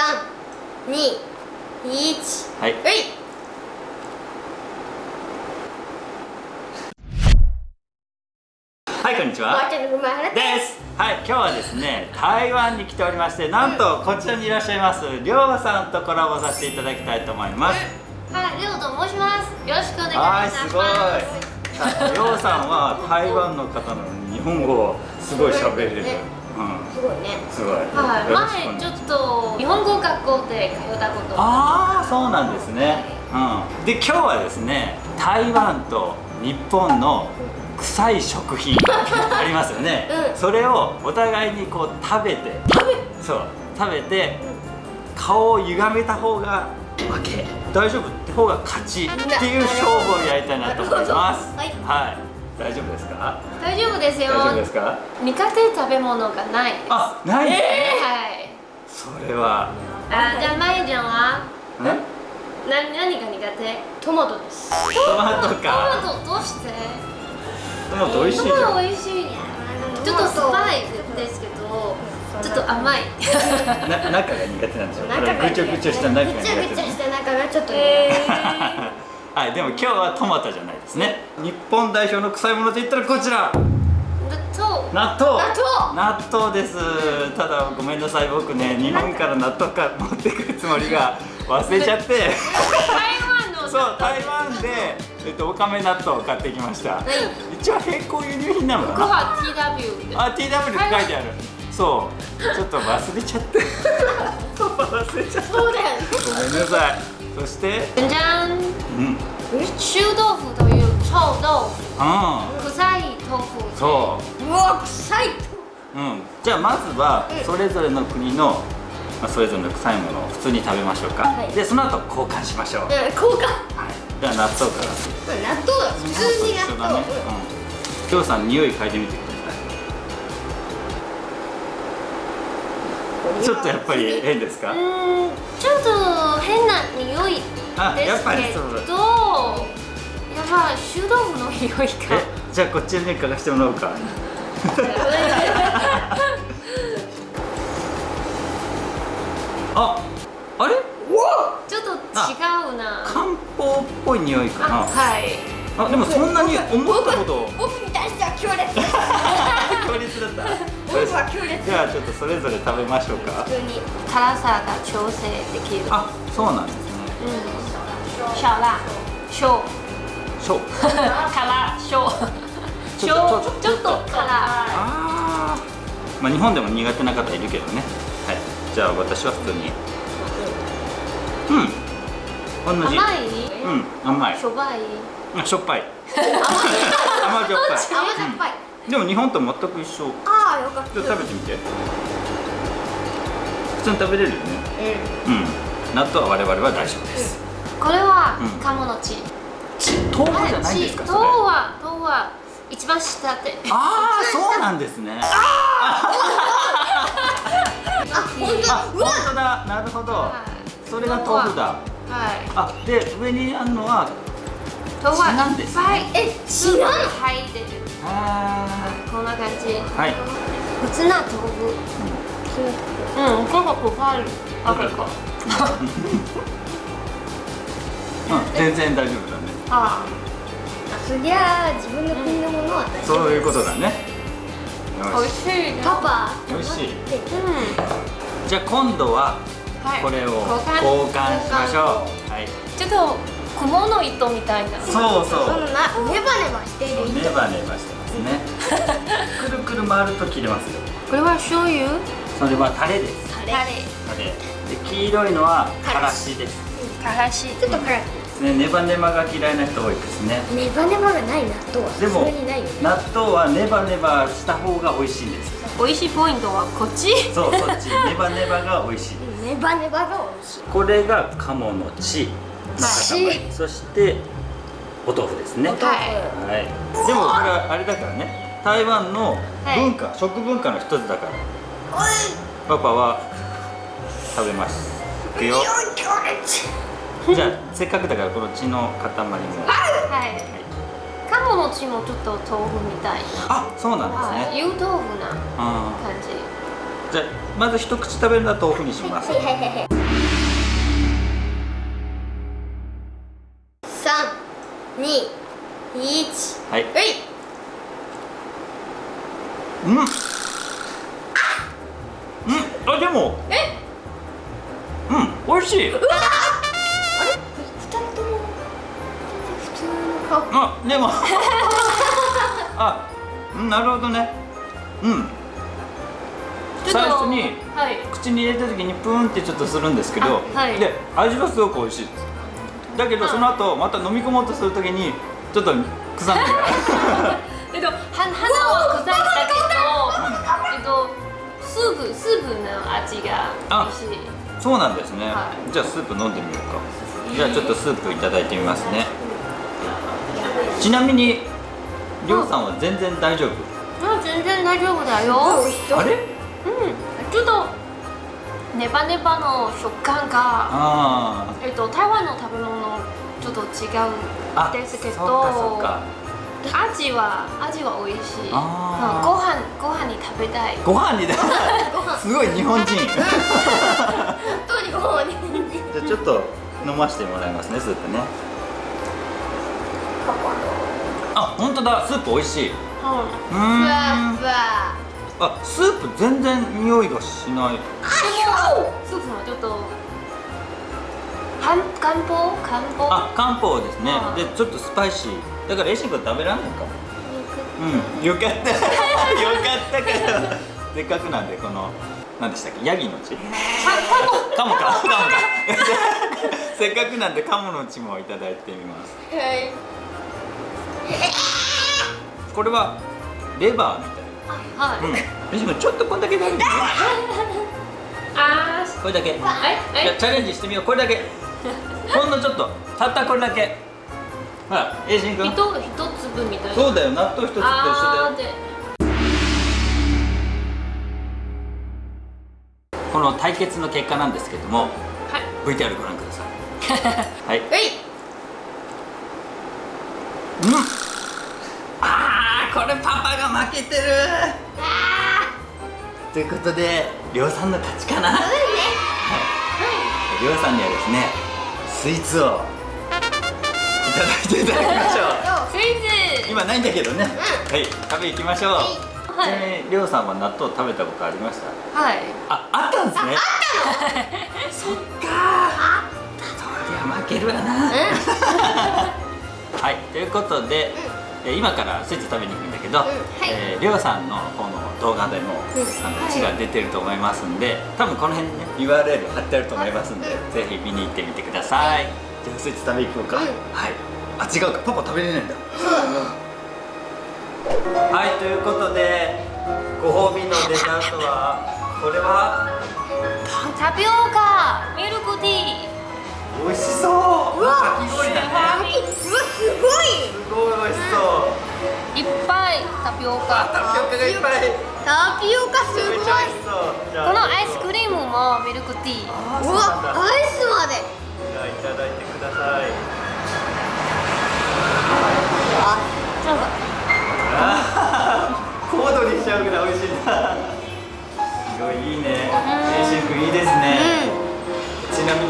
三、二、一。はい。はい。はいこんにちは。です。はい今日はですね台湾に来ておりましてなんとこちらにいらっしゃいますりょうさんとコラボさせていただきたいと思います。はい、りょうと申します。よろしくお願いします。はいすごい。りょうさんは台湾の方なのに日本語をすごい喋れる、ね。うんすごいね。すごい、はい、前ちょっと日本語学校で通ったこと。ああそうなんですね、うん、で今日はですね台湾と日本の臭い食品 ありますよね、うん。それをお互いにこう食べて。そう。食べて顔を歪めた方が負け。大丈夫？って方が勝ちっていう勝負をやりたいなと思います。はい。はい大丈夫ですか？大丈夫ですよ。大丈夫ですか？苦手食べ物がないあない？ですね、はい。それは。あじゃあまゆちゃんは？ねな何が苦手？トマトです。トマトトかマトどうして？トマト美味しいじゃん。トマト美味しいちょっと酸っぱいですけどちょっと甘い。な中が苦手なんでしょ中がぐちょぐちょした中が苦ぐ手ちゃぐちゃした中がちょっと。え はいでも今日はトマトじゃないですね。日本代表の臭いものといったらこちら。納豆。納豆。納豆。です。ただごめんなさい僕ね日本から納豆か持ってくるつもりが忘れちゃって。台湾のそう台湾で、えっと、おかめ納豆を買ってきました。一応並行輸入品なのかな。ここは TW であ TW って書いてある。そう。ちょっと忘れちゃって。忘れちゃった。そうだよね。ごめんなさいそして？じゃんうん臭豆腐という臭豆あ腐臭い豆腐あそううわ臭い。うん、じゃあまずはうんそれぞれの国の、まあ、それぞれの臭いものを普通に食べましょうか、はい。でその後交換しましょう、はい、うん、効果。じゃあ納豆から。納豆だ。普通に納豆。ね。うん。きょうさん匂い嗅いでみてくださいちょっとやっぱり変ですか？うーんちょっと変な匂いですあやっぱりけどやばい臭豆腐の匂いが。えじゃあこっちに嗅がしてもらおうか。ああれ？ちょっと違うな。漢方っぽい匂いかな。あはい。あでもそんなに思ったほど僕に対しては強烈。強烈だった。僕は強烈。じゃあちょっとそれぞれ食べましょうか。普通に。辛さが調整できる。あそうなんですね。うん。小辣小そう辛小ちょっと小ちょっと辛あー。まあ日本でも苦手な方いるけどね。はい。じゃあ私は普通に。うん。同じ。甘い？うん甘い。しょばい？あしょっぱい。甘い。でも日本と全く一緒。ああよかった。ちょっと食べてみて。普通に食べれるよね。うん。うん。納豆は我々は大丈夫です。これはうん。鴨の血。豆腐じゃないんですかそれ豆腐は豆腐は一番下でああそうなんですね。あ本あ当。うわ。本当だ。なるほど。はい。それが豆腐だ。はい。あで上にあるのは豆腐は血なんですね。いっぱいえスープが。入ってるあこんな感じ。ーはい。普通な豆腐。うん。結構臭いあ結構うん。全然大丈夫だね。あそりゃあ自分の国のものは大丈夫。そういうことだね。よ美味しいねパパ。美味しい。でうん。しじゃあ今度ははい。これを交換。交換しましょう。はい。ちょっと雲の糸みたいな。そうそそのなネバネバしている糸。ネバネバしてますね。くるくる回ると切れますよ。これは醤油？それはタレです。タレ。タレ。タレ。で黄色いのはからし。です。からし。ちょっと辛い。ねネバネバが嫌いな人多いですね。ネバネバがない納豆はでもそれにないよね。納豆はネバネバした方が美味しいんです。美味しいポイントはこっち？そうそっち。ネバネバが美味しい。ネバネバが美味しい。これが鴨の血。の塊そしてお豆腐ですね。はい。でもこれはあれだからね。台湾の文化、食文化の一つだから。パパは食べます。いくよ。じゃあせっかくだからこの血の塊も。はい。鴨の血もちょっと豆腐みたいな。あそうなんですね。はい。湯豆腐なあ感じ。ーじゃあまず一口食べるのは豆腐にしますはいはい。うん。うん。あでも。え？うん。美味しい。あれ？二人とも。普通の顔。あでも。あうんなるほどね。うん。最初にはい。口に入れた時にプーンってちょっとするんですけど、あはい。で味はすごく美味しいですだけどその後また飲み込もうとする時にちょっと臭みがえっとは鼻は臭いんだけどえっとスープスープの味が美味しい。そうなんですね、はじゃあスープ飲んでみようか。じゃあちょっとスープいただいてみますね。ちなみにりょうさんは全然大丈夫？あ全然大丈夫だよ。あれ？ネバネバの食感があえっと台湾の食べ物ちょっと違うあですけどそうかそうか。味は味は美味しい。うんご飯ご飯に食べたい。ご飯にだ。ご飯。すごい日本人。じ本当にご飯にゃあちょっと飲ませてもらいますねスープね。あ本当だ。スープ美味しい。ううん。ーふわんふわあスープ全然匂いがしない。スープもちょっと。漢漢方漢方。あ漢方ですね。はいでちょっとスパイシー。だからエイシン君食べらんないかも。うん。よかった。よかったからせっかくなんでこの何でしたっけ？ヤギの血？カモ。か。カモ。か。せっかくなんでカモの血もいただいてみます。はい。これはレバーみたいはい。なうん。ちょっとこんだけ大丈夫ねあこれだけ。ーはいはい。じゃあチャレンジしてみよう。これだけ。ほんのちょっと。たったこれだけ。ほらエイシン君。一一粒みたいな。そうだよ。納豆一つと一緒だよ。この対決の結果なんですけどもはい。VTR ご覧ください。はい。はい。うん。あーこれパパが負けてる。ということでりょうさんの勝ちかな。はい。りょうさんにはですねスイーツをいただいていただきましょスイーツ。う今ないんだけどね。はい。食べ行きましょう。ちなみはい。にりょうさんは納豆食べたことありました？はい。あ、あったんですね。そっか。そりゃ負けるわな。はい、ということで、えー今からスイーツ食べに行くんだけど、はいえーりょうさんのこの動画でも、うんあの字が出てると思いますんで、多分この辺にね URL 貼ってあると思いますんで、ぜひ見に行ってみてください。じゃあスイーツ食べ行こうか。うんはい。あ、違うか、パパ食べれないんだ。はい、ということで、ご褒美のデザートはこれは？タピオカミルクティー。美味しそう。うわかき氷だね。うわすごいすごい美味しそう。いっぱいタピオカ。タピオカがいっぱい。タピオカすごいこのアイスクリームもミルクティー。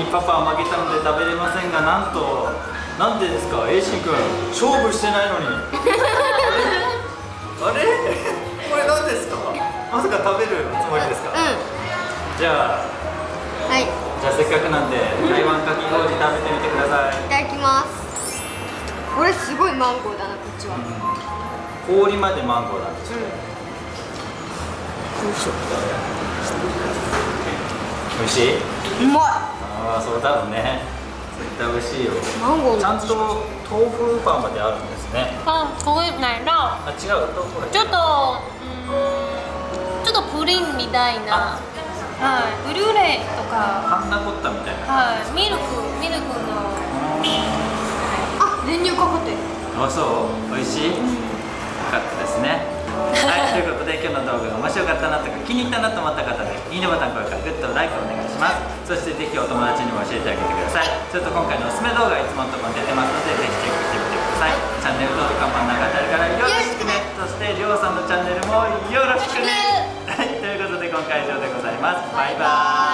にパパは負けたので食べれませんが、なんと。なんでですか、エイシン君、勝負してないのに。あれ？これ何ですか？まさか食べるつもりですか？うじゃあ。んはいいじゃあせっかくなんで台湾かき氷食べてみてください、ただきますこれすごいマンゴーだなこっちは氷までマンゴーなんですよ美味しい？うんうまいああそうだろうね。絶対美味しいよ。マンゴーちゃんと豆腐パンまであるんですね。あ、これないな。あ違う？ちょっと、うん、ちょっとプリンみたいな。はい、ブルーレイとか。パンナコッタみたいな。はい、ミルク、ミルクの。あ練乳かかってる。あそう？美味しい、よかったですねはいということで今日の動画が面白かったなとか気に入ったなと思った方でいいねボタン高評価グッドライクお願いします。そしてぜひお友達にも教えてあげてください。ちょっと今回のおすすめ動画いつものところに出てますのでぜひチェックしてみてください。チャンネル登録看板の中にあるからよろしくねそしてりょうさんのチャンネルもよろしくねはいということで今回以上でございますバイバイ